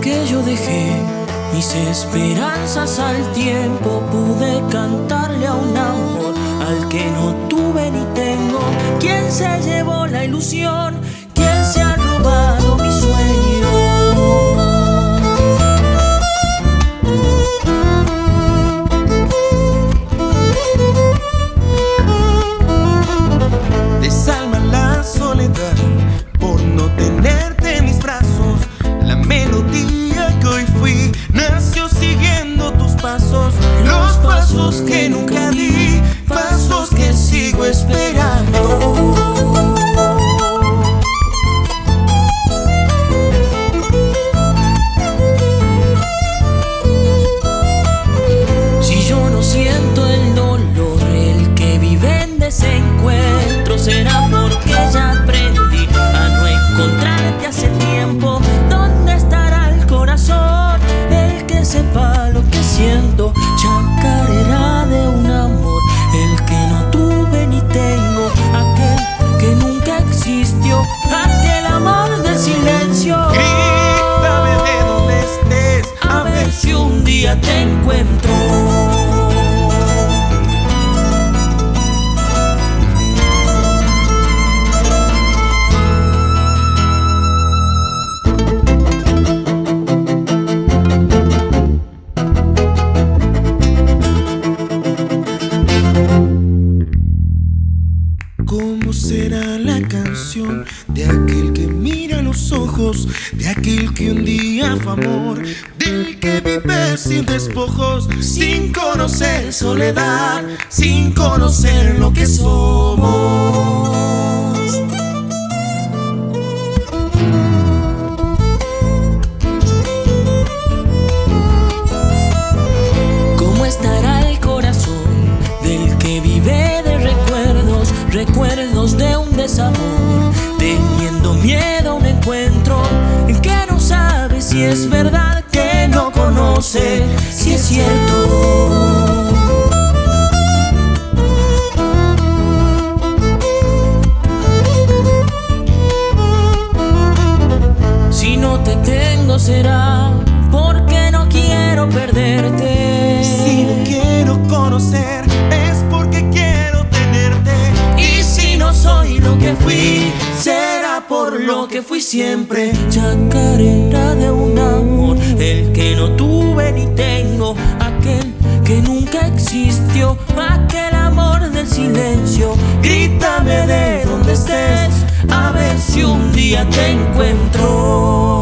que yo dejé mis esperanzas al tiempo, pude cantarle a un amor al que no tuve ni tengo. ¿Quién se llevó la ilusión? Será la canción de aquel que mira los ojos, de aquel que un día fue amor, del que vive sin despojos, sin conocer soledad, sin conocer lo que somos? Recuerdos, de un desamor, teniendo miedo a un encuentro en que no sabe si es verdad que no conoce, si es cierto? Si no te tengo será será por lo que fui siempre. Chacarera de un amor, el que no tuve ni tengo, aquel que nunca existió, aquel amor del silencio. Grítame de donde estés, a ver si un día te encuentro.